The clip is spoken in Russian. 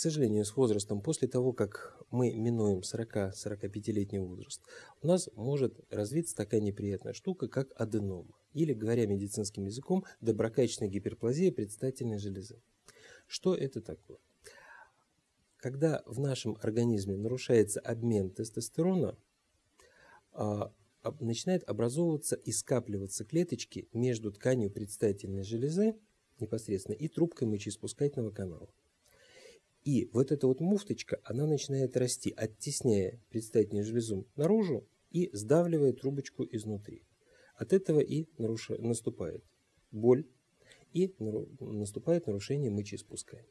сожалению, с возрастом, после того, как мы минуем 40-45-летний возраст, у нас может развиться такая неприятная штука, как аденома. Или, говоря медицинским языком, доброкачественная гиперплазия предстательной железы. Что это такое? Когда в нашем организме нарушается обмен тестостерона, а, начинает образовываться и скапливаться клеточки между тканью предстательной железы непосредственно и трубкой мочеиспускательного канала. И вот эта вот муфточка, она начинает расти, оттесняя предстательную железу наружу и сдавливая трубочку изнутри. От этого и наруш... наступает боль и наступает нарушение мочеиспускания.